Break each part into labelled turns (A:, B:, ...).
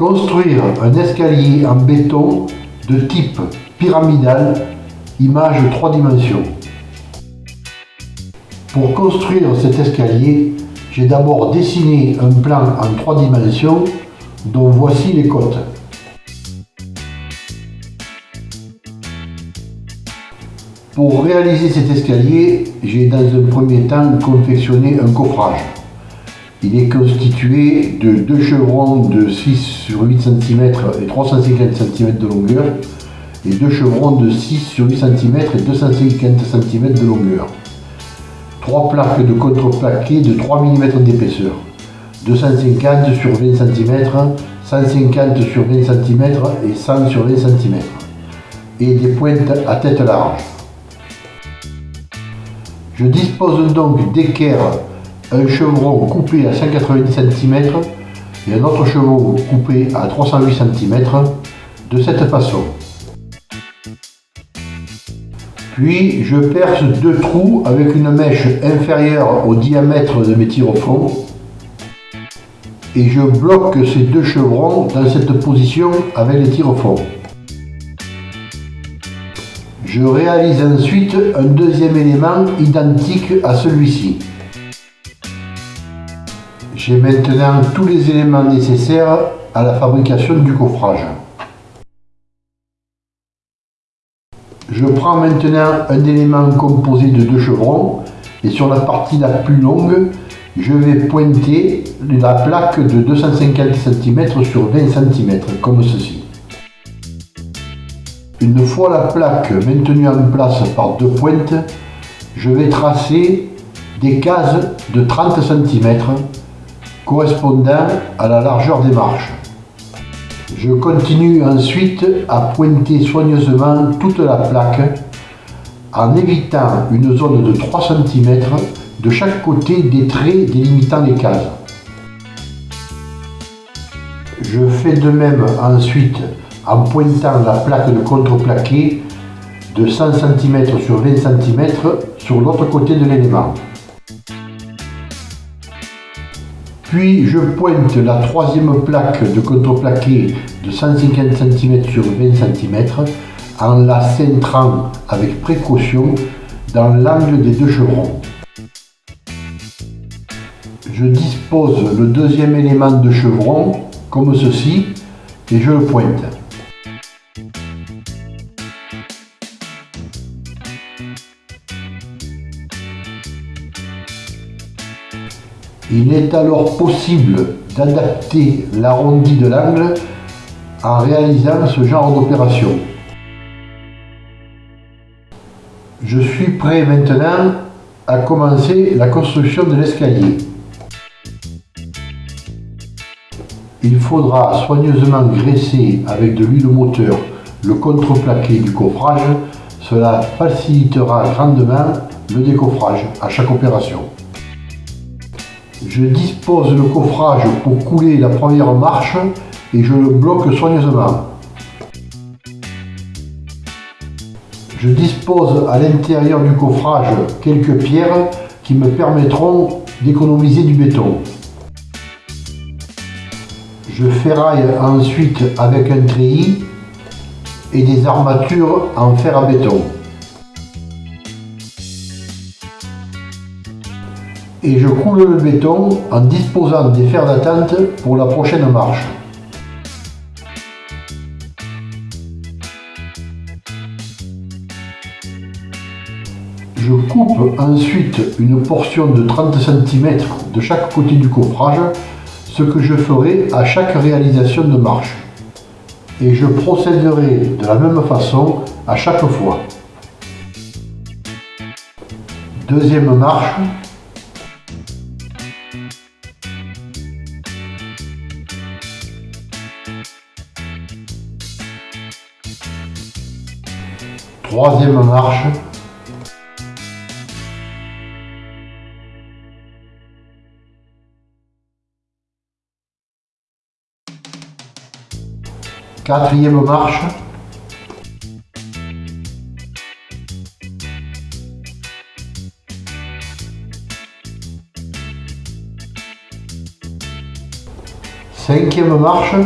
A: Construire un escalier en béton de type pyramidal, image 3 dimensions. Pour construire cet escalier, j'ai d'abord dessiné un plan en 3 dimensions dont voici les côtes. Pour réaliser cet escalier, j'ai dans un premier temps confectionné un coffrage. Il est constitué de deux chevrons de 6 sur 8 cm et 350 cm de longueur et deux chevrons de 6 sur 8 cm et 250 cm de longueur. Trois plaques de contreplaqué de 3 mm d'épaisseur, 250 sur 20 cm, 150 sur 20 cm et 100 sur 20 cm, et des pointes à tête large. Je dispose donc d'équerre un chevron coupé à 190 cm et un autre chevron coupé à 308 cm de cette façon. Puis je perce deux trous avec une mèche inférieure au diamètre de mes tyrophones et je bloque ces deux chevrons dans cette position avec les tyrophones. Je réalise ensuite un deuxième élément identique à celui-ci. J'ai maintenant tous les éléments nécessaires à la fabrication du coffrage. Je prends maintenant un élément composé de deux chevrons et sur la partie la plus longue, je vais pointer la plaque de 250 cm sur 20 cm, comme ceci. Une fois la plaque maintenue en place par deux pointes, je vais tracer des cases de 30 cm correspondant à la largeur des marches. Je continue ensuite à pointer soigneusement toute la plaque en évitant une zone de 3 cm de chaque côté des traits délimitant les cases. Je fais de même ensuite en pointant la plaque de contreplaqué de 100 cm sur 20 cm sur l'autre côté de l'élément. Puis je pointe la troisième plaque de contreplaqué de 150 cm sur 20 cm en la centrant avec précaution dans l'angle des deux chevrons. Je dispose le deuxième élément de chevron comme ceci et je le pointe. Il est alors possible d'adapter l'arrondi de l'angle en réalisant ce genre d'opération. Je suis prêt maintenant à commencer la construction de l'escalier. Il faudra soigneusement graisser avec de l'huile moteur le contreplaqué du coffrage. Cela facilitera grandement le décoffrage à chaque opération. Je dispose le coffrage pour couler la première marche et je le bloque soigneusement. Je dispose à l'intérieur du coffrage quelques pierres qui me permettront d'économiser du béton. Je ferraille ensuite avec un treillis et des armatures en fer à béton. Et je coule le béton en disposant des fers d'attente pour la prochaine marche. Je coupe ensuite une portion de 30 cm de chaque côté du coffrage, ce que je ferai à chaque réalisation de marche. Et je procéderai de la même façon à chaque fois. Deuxième marche, Troisième marche. Quatrième marche. Cinquième marche.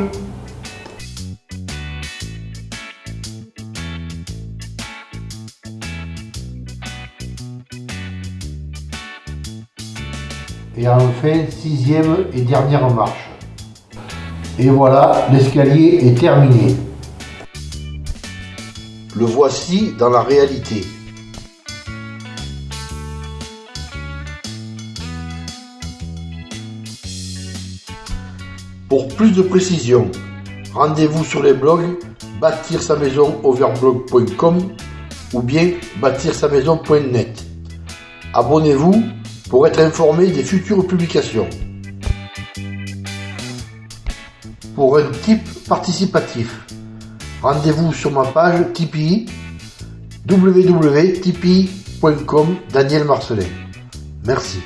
A: Et enfin, sixième et dernière marche. Et voilà, l'escalier est terminé. Le voici dans la réalité. Pour plus de précision, rendez-vous sur les blogs bâtir sa maison overblog.com ou bien bâtir sa maison.net. Abonnez-vous pour être informé des futures publications. Pour un type participatif, rendez-vous sur ma page Tipeee www.tipeee.com Daniel Marcelin. Merci.